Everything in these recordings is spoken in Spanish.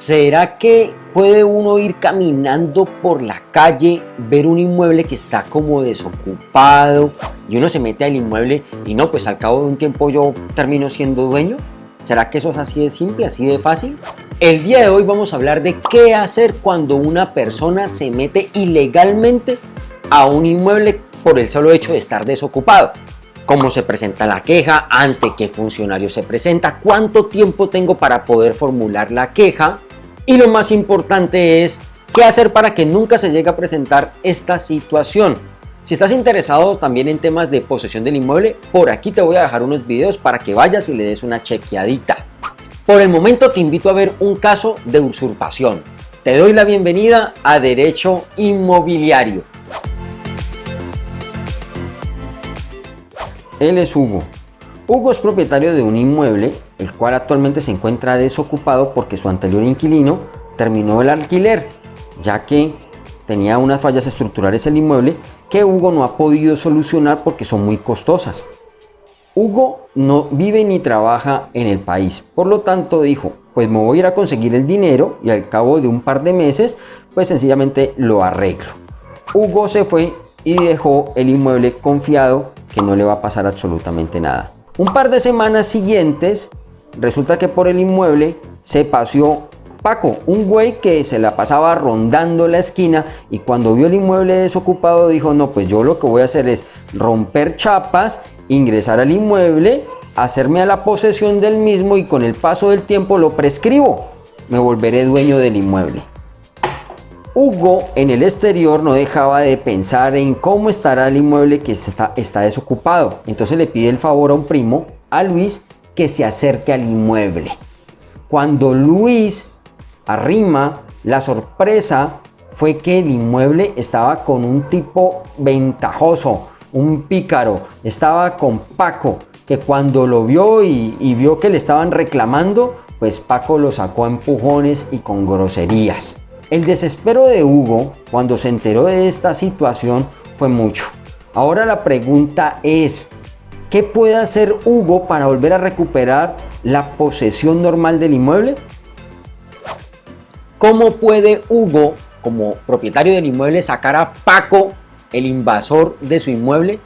¿Será que puede uno ir caminando por la calle, ver un inmueble que está como desocupado y uno se mete al inmueble y no, pues al cabo de un tiempo yo termino siendo dueño? ¿Será que eso es así de simple, así de fácil? El día de hoy vamos a hablar de qué hacer cuando una persona se mete ilegalmente a un inmueble por el solo hecho de estar desocupado. Cómo se presenta la queja, ante qué funcionario se presenta, cuánto tiempo tengo para poder formular la queja y lo más importante es qué hacer para que nunca se llegue a presentar esta situación. Si estás interesado también en temas de posesión del inmueble, por aquí te voy a dejar unos videos para que vayas y le des una chequeadita. Por el momento te invito a ver un caso de usurpación. Te doy la bienvenida a Derecho Inmobiliario. Él es Hugo. Hugo es propietario de un inmueble, el cual actualmente se encuentra desocupado porque su anterior inquilino terminó el alquiler, ya que tenía unas fallas estructurales el inmueble que Hugo no ha podido solucionar porque son muy costosas. Hugo no vive ni trabaja en el país, por lo tanto dijo, pues me voy a ir a conseguir el dinero y al cabo de un par de meses, pues sencillamente lo arreglo. Hugo se fue y dejó el inmueble confiado que no le va a pasar absolutamente nada. Un par de semanas siguientes, resulta que por el inmueble se paseó Paco, un güey que se la pasaba rondando la esquina y cuando vio el inmueble desocupado dijo, no, pues yo lo que voy a hacer es romper chapas, ingresar al inmueble, hacerme a la posesión del mismo y con el paso del tiempo lo prescribo. Me volveré dueño del inmueble. Hugo en el exterior no dejaba de pensar en cómo estará el inmueble que está, está desocupado. Entonces le pide el favor a un primo, a Luis, que se acerque al inmueble. Cuando Luis arrima, la sorpresa fue que el inmueble estaba con un tipo ventajoso, un pícaro. Estaba con Paco, que cuando lo vio y, y vio que le estaban reclamando, pues Paco lo sacó a empujones y con groserías. El desespero de Hugo cuando se enteró de esta situación fue mucho. Ahora la pregunta es, ¿qué puede hacer Hugo para volver a recuperar la posesión normal del inmueble? ¿Cómo puede Hugo, como propietario del inmueble, sacar a Paco, el invasor de su inmueble?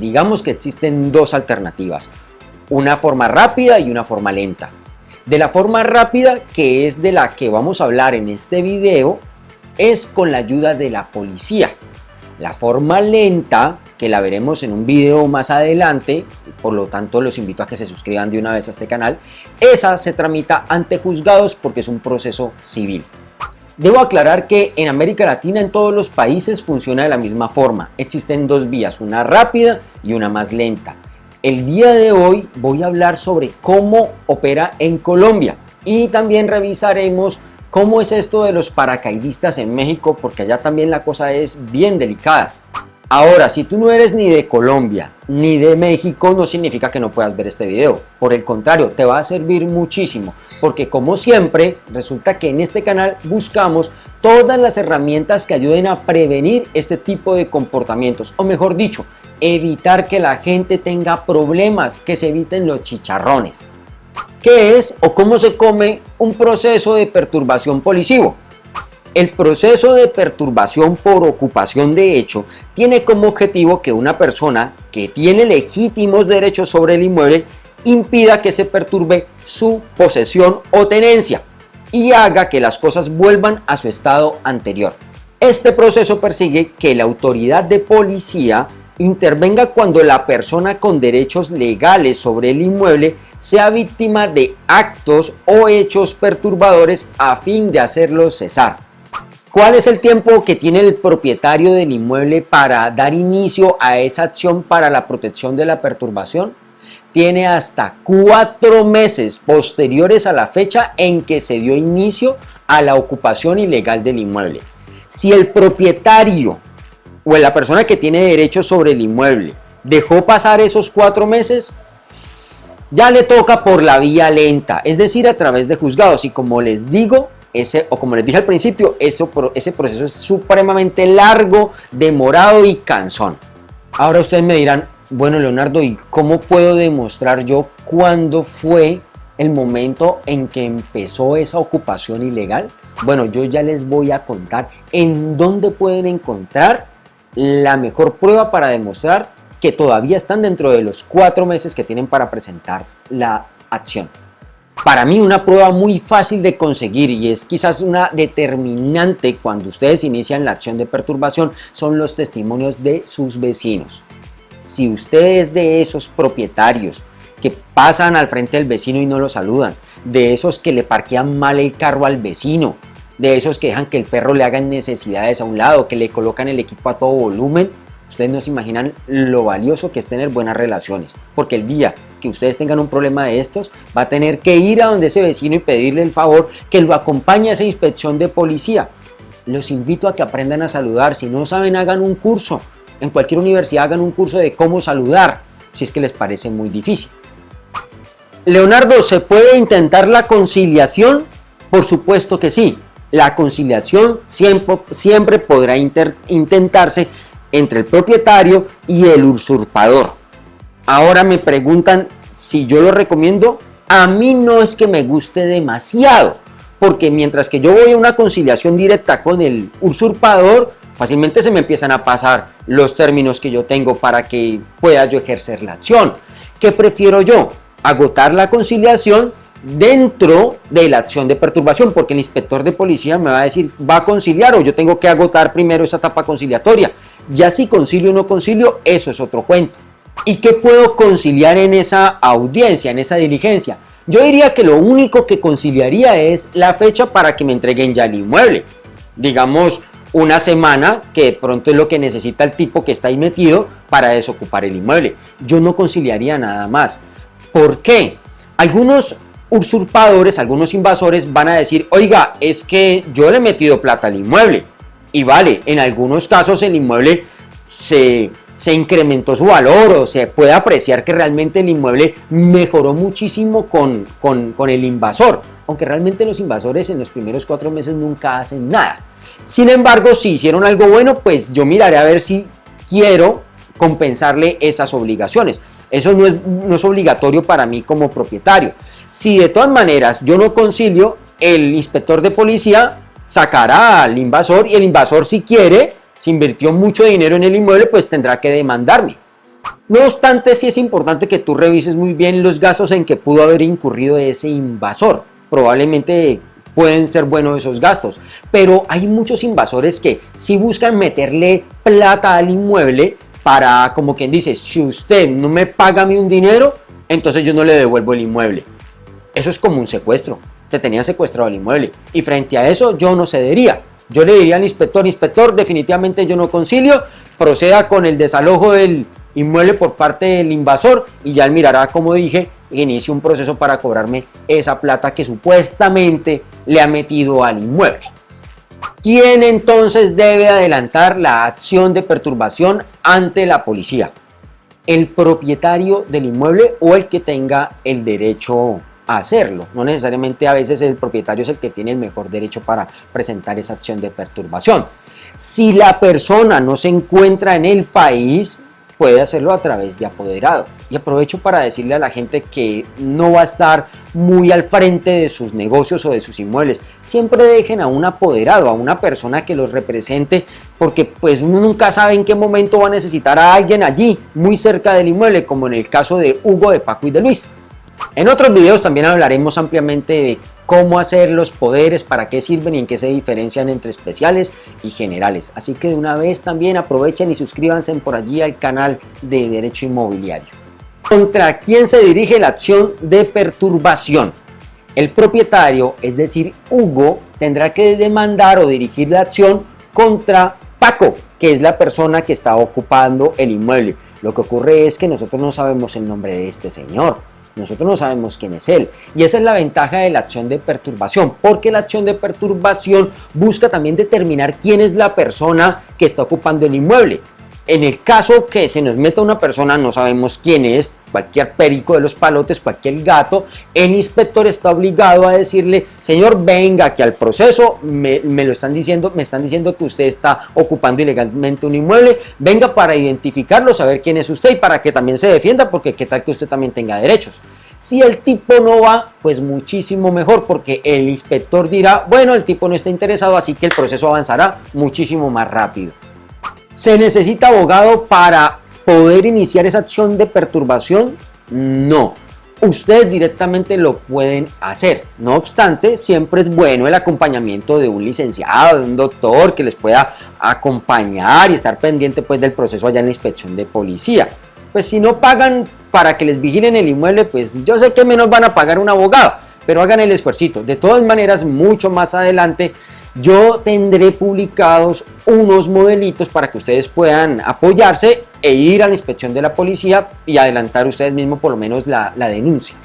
Digamos que existen dos alternativas, una forma rápida y una forma lenta. De la forma rápida, que es de la que vamos a hablar en este video, es con la ayuda de la policía. La forma lenta, que la veremos en un video más adelante, por lo tanto los invito a que se suscriban de una vez a este canal, esa se tramita ante juzgados porque es un proceso civil. Debo aclarar que en América Latina en todos los países funciona de la misma forma. Existen dos vías, una rápida y una más lenta. El día de hoy voy a hablar sobre cómo opera en Colombia y también revisaremos cómo es esto de los paracaidistas en México porque allá también la cosa es bien delicada. Ahora, si tú no eres ni de Colombia ni de México, no significa que no puedas ver este video. Por el contrario, te va a servir muchísimo, porque como siempre, resulta que en este canal buscamos todas las herramientas que ayuden a prevenir este tipo de comportamientos, o mejor dicho, evitar que la gente tenga problemas, que se eviten los chicharrones. ¿Qué es o cómo se come un proceso de perturbación policivo? El proceso de perturbación por ocupación de hecho tiene como objetivo que una persona que tiene legítimos derechos sobre el inmueble impida que se perturbe su posesión o tenencia y haga que las cosas vuelvan a su estado anterior. Este proceso persigue que la autoridad de policía intervenga cuando la persona con derechos legales sobre el inmueble sea víctima de actos o hechos perturbadores a fin de hacerlo cesar. ¿Cuál es el tiempo que tiene el propietario del inmueble para dar inicio a esa acción para la protección de la perturbación? Tiene hasta cuatro meses posteriores a la fecha en que se dio inicio a la ocupación ilegal del inmueble. Si el propietario o la persona que tiene derechos sobre el inmueble dejó pasar esos cuatro meses, ya le toca por la vía lenta, es decir, a través de juzgados. Y como les digo, ese, o como les dije al principio, ese proceso es supremamente largo, demorado y cansón. Ahora ustedes me dirán, bueno Leonardo, ¿y cómo puedo demostrar yo cuándo fue el momento en que empezó esa ocupación ilegal? Bueno, yo ya les voy a contar en dónde pueden encontrar la mejor prueba para demostrar que todavía están dentro de los cuatro meses que tienen para presentar la acción. Para mí una prueba muy fácil de conseguir y es quizás una determinante cuando ustedes inician la acción de perturbación son los testimonios de sus vecinos. Si usted es de esos propietarios que pasan al frente del vecino y no lo saludan, de esos que le parquean mal el carro al vecino, de esos que dejan que el perro le haga necesidades a un lado, que le colocan el equipo a todo volumen, ustedes no se imaginan lo valioso que es tener buenas relaciones, porque el día que ustedes tengan un problema de estos, va a tener que ir a donde ese vecino y pedirle el favor que lo acompañe a esa inspección de policía. Los invito a que aprendan a saludar, si no saben hagan un curso, en cualquier universidad hagan un curso de cómo saludar, si es que les parece muy difícil. Leonardo, ¿se puede intentar la conciliación? Por supuesto que sí. La conciliación siempre, siempre podrá intentarse entre el propietario y el usurpador. Ahora me preguntan si yo lo recomiendo. A mí no es que me guste demasiado, porque mientras que yo voy a una conciliación directa con el usurpador, fácilmente se me empiezan a pasar los términos que yo tengo para que pueda yo ejercer la acción. ¿Qué prefiero yo? Agotar la conciliación dentro de la acción de perturbación, porque el inspector de policía me va a decir, va a conciliar o yo tengo que agotar primero esa etapa conciliatoria. Ya si concilio o no concilio, eso es otro cuento. ¿Y qué puedo conciliar en esa audiencia, en esa diligencia? Yo diría que lo único que conciliaría es la fecha para que me entreguen ya el inmueble. Digamos, una semana, que de pronto es lo que necesita el tipo que está ahí metido para desocupar el inmueble. Yo no conciliaría nada más. ¿Por qué? Algunos usurpadores, algunos invasores van a decir, oiga, es que yo le he metido plata al inmueble. Y vale, en algunos casos el inmueble se, se incrementó su valor o se puede apreciar que realmente el inmueble mejoró muchísimo con, con, con el invasor. Aunque realmente los invasores en los primeros cuatro meses nunca hacen nada. Sin embargo, si hicieron algo bueno, pues yo miraré a ver si quiero compensarle esas obligaciones. Eso no es, no es obligatorio para mí como propietario. Si de todas maneras yo no concilio, el inspector de policía sacará al invasor y el invasor si quiere, si invirtió mucho dinero en el inmueble, pues tendrá que demandarme. No obstante, sí es importante que tú revises muy bien los gastos en que pudo haber incurrido ese invasor. Probablemente pueden ser buenos esos gastos, pero hay muchos invasores que si buscan meterle plata al inmueble para, como quien dice, si usted no me paga a un dinero, entonces yo no le devuelvo el inmueble. Eso es como un secuestro te tenía secuestrado el inmueble. Y frente a eso yo no cedería. Yo le diría al inspector, inspector, definitivamente yo no concilio, proceda con el desalojo del inmueble por parte del invasor y ya él mirará, como dije, inicie un proceso para cobrarme esa plata que supuestamente le ha metido al inmueble. ¿Quién entonces debe adelantar la acción de perturbación ante la policía? El propietario del inmueble o el que tenga el derecho hacerlo. No necesariamente a veces el propietario es el que tiene el mejor derecho para presentar esa acción de perturbación. Si la persona no se encuentra en el país, puede hacerlo a través de apoderado. Y aprovecho para decirle a la gente que no va a estar muy al frente de sus negocios o de sus inmuebles. Siempre dejen a un apoderado, a una persona que los represente, porque pues uno nunca sabe en qué momento va a necesitar a alguien allí, muy cerca del inmueble, como en el caso de Hugo, de Paco y de Luis. En otros videos también hablaremos ampliamente de cómo hacer los poderes, para qué sirven y en qué se diferencian entre especiales y generales. Así que de una vez también aprovechen y suscríbanse por allí al canal de Derecho Inmobiliario. ¿Contra quién se dirige la acción de perturbación? El propietario, es decir, Hugo, tendrá que demandar o dirigir la acción contra Paco, que es la persona que está ocupando el inmueble. Lo que ocurre es que nosotros no sabemos el nombre de este señor. Nosotros no sabemos quién es él. Y esa es la ventaja de la acción de perturbación, porque la acción de perturbación busca también determinar quién es la persona que está ocupando el inmueble. En el caso que se nos meta una persona, no sabemos quién es, cualquier perico de los palotes, cualquier gato, el inspector está obligado a decirle, señor, venga aquí al proceso, me, me, lo están diciendo, me están diciendo que usted está ocupando ilegalmente un inmueble, venga para identificarlo, saber quién es usted y para que también se defienda, porque qué tal que usted también tenga derechos. Si el tipo no va, pues muchísimo mejor porque el inspector dirá, bueno, el tipo no está interesado, así que el proceso avanzará muchísimo más rápido. ¿Se necesita abogado para poder iniciar esa acción de perturbación? No. Ustedes directamente lo pueden hacer. No obstante, siempre es bueno el acompañamiento de un licenciado, de un doctor que les pueda acompañar y estar pendiente pues, del proceso allá en la inspección de policía pues si no pagan para que les vigilen el inmueble, pues yo sé que menos van a pagar un abogado, pero hagan el esfuerzo. De todas maneras, mucho más adelante yo tendré publicados unos modelitos para que ustedes puedan apoyarse e ir a la inspección de la policía y adelantar ustedes mismos por lo menos la, la denuncia.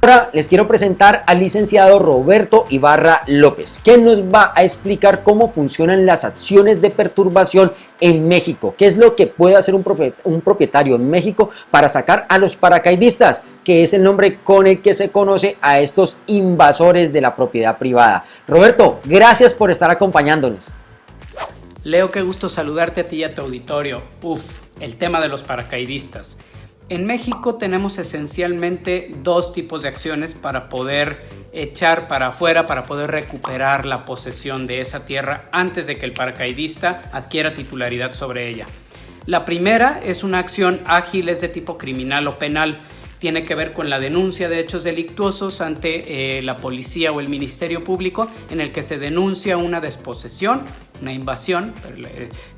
Ahora les quiero presentar al licenciado Roberto Ibarra López, que nos va a explicar cómo funcionan las acciones de perturbación en México. ¿Qué es lo que puede hacer un propietario en México para sacar a los paracaidistas? Que es el nombre con el que se conoce a estos invasores de la propiedad privada. Roberto, gracias por estar acompañándonos. Leo, qué gusto saludarte a ti y a tu auditorio. Uf, el tema de los paracaidistas. En México tenemos esencialmente dos tipos de acciones para poder echar para afuera, para poder recuperar la posesión de esa tierra antes de que el paracaidista adquiera titularidad sobre ella. La primera es una acción ágil, es de tipo criminal o penal. Tiene que ver con la denuncia de hechos delictuosos ante eh, la policía o el Ministerio Público en el que se denuncia una desposesión, una invasión,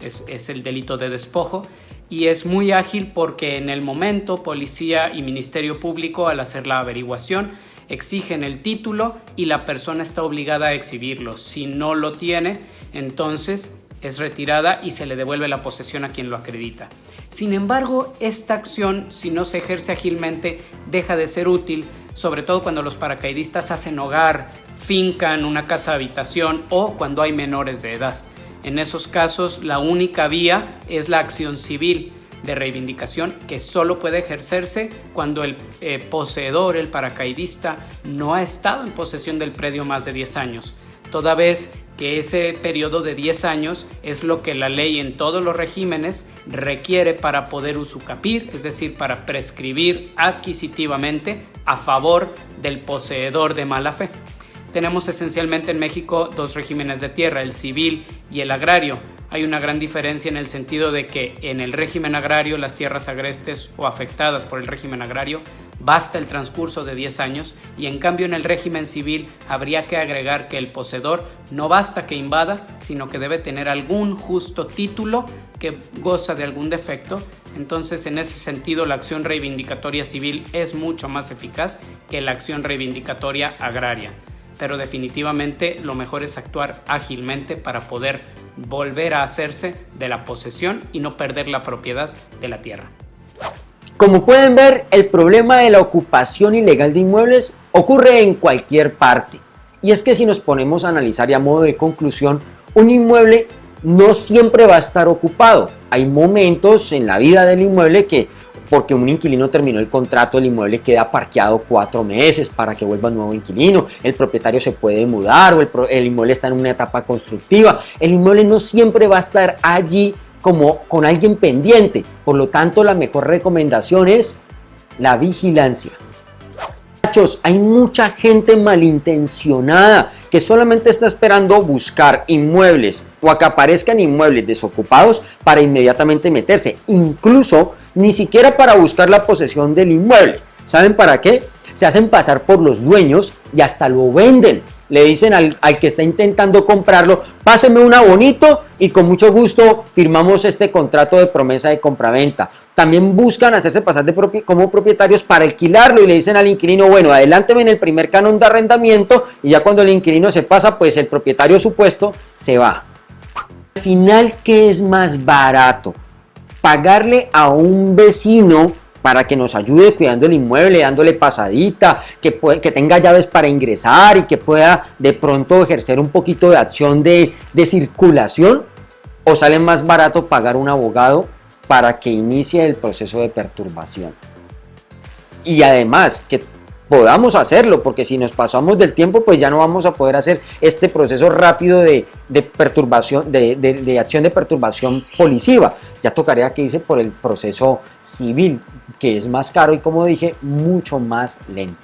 es, es el delito de despojo, y es muy ágil porque en el momento policía y ministerio público al hacer la averiguación exigen el título y la persona está obligada a exhibirlo. Si no lo tiene, entonces es retirada y se le devuelve la posesión a quien lo acredita. Sin embargo, esta acción, si no se ejerce ágilmente, deja de ser útil, sobre todo cuando los paracaidistas hacen hogar, fincan una casa habitación o cuando hay menores de edad. En esos casos, la única vía es la acción civil de reivindicación que solo puede ejercerse cuando el eh, poseedor, el paracaidista, no ha estado en posesión del predio más de 10 años, toda vez que ese periodo de 10 años es lo que la ley en todos los regímenes requiere para poder usucapir, es decir, para prescribir adquisitivamente a favor del poseedor de mala fe. Tenemos esencialmente en México dos regímenes de tierra, el civil y el agrario. Hay una gran diferencia en el sentido de que en el régimen agrario las tierras agrestes o afectadas por el régimen agrario basta el transcurso de 10 años y en cambio en el régimen civil habría que agregar que el poseedor no basta que invada, sino que debe tener algún justo título que goza de algún defecto. Entonces en ese sentido la acción reivindicatoria civil es mucho más eficaz que la acción reivindicatoria agraria pero definitivamente lo mejor es actuar ágilmente para poder volver a hacerse de la posesión y no perder la propiedad de la tierra. Como pueden ver, el problema de la ocupación ilegal de inmuebles ocurre en cualquier parte. Y es que si nos ponemos a analizar y a modo de conclusión, un inmueble no siempre va a estar ocupado. Hay momentos en la vida del inmueble que porque un inquilino terminó el contrato, el inmueble queda parqueado cuatro meses para que vuelva un nuevo inquilino, el propietario se puede mudar o el, inmueble está en una etapa constructiva. El inmueble no siempre va a estar allí como con alguien pendiente, por lo tanto la mejor recomendación es la vigilancia. Hay mucha gente malintencionada que solamente está esperando buscar inmuebles o a que aparezcan inmuebles desocupados para inmediatamente meterse. Incluso ni siquiera para buscar la posesión del inmueble. ¿Saben para qué? Se hacen pasar por los dueños y hasta lo venden. Le dicen al, que está intentando comprarlo, páseme una bonito y con mucho gusto firmamos este contrato de promesa de compraventa. También buscan hacerse pasar de como propietarios para alquilarlo y le dicen al inquilino, bueno, adelánteme en el primer canon de arrendamiento y ya cuando el inquilino se pasa, pues el propietario supuesto se va. Al final, ¿qué es más barato? pagarle a un vecino para que nos ayude cuidando el inmueble, dándole pasadita, que, que tenga llaves para ingresar y que pueda de pronto ejercer un poquito de acción de, de circulación, o sale más barato pagar un abogado para que inicie el proceso de perturbación. Y además, que podamos hacerlo, porque si nos pasamos del tiempo, pues ya no vamos a poder hacer este proceso rápido de, perturbación, de, acción de perturbación policiva. Ya tocaría que irse por el proceso civil, que es más caro y como dije, mucho más lento.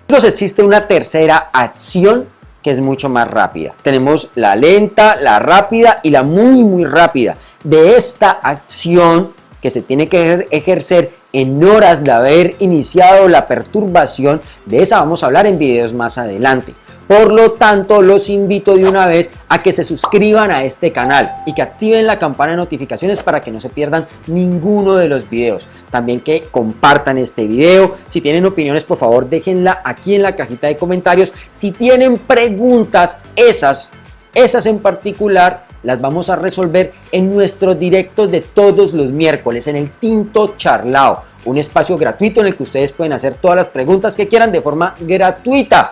Entonces existe una tercera acción que es mucho más rápida. Tenemos la lenta, la rápida y la muy muy rápida. De esta acción que se tiene que ejercer en horas de haber iniciado la perturbación, de esa vamos a hablar en videos más adelante. Por lo tanto, los invito de una vez a que se suscriban a este canal y que activen la campana de notificaciones para que no se pierdan ninguno de los videos. También que compartan este video. Si tienen opiniones, por favor, déjenla aquí en la cajita de comentarios. Si tienen preguntas, esas, esas en particular, las vamos a resolver en nuestros directos de todos los miércoles en el Tinto Charlao, un espacio gratuito en el que ustedes pueden hacer todas las preguntas que quieran de forma gratuita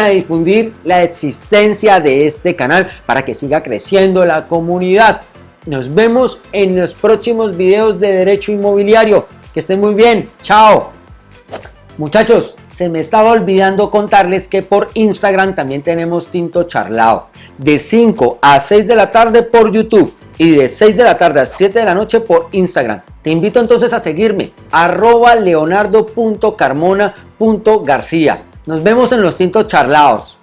a difundir la existencia de este canal para que siga creciendo la comunidad. Nos vemos en los próximos videos de Derecho Inmobiliario. Que estén muy bien. Chao. Muchachos, se me estaba olvidando contarles que por Instagram también tenemos Tinto Charlao. De 5 a 6 de la tarde por YouTube y de 6 de la tarde a 7 de la noche por Instagram. Te invito entonces a seguirme, arroba leonardo.carmona.garcía. Nos vemos en los tintos charlados.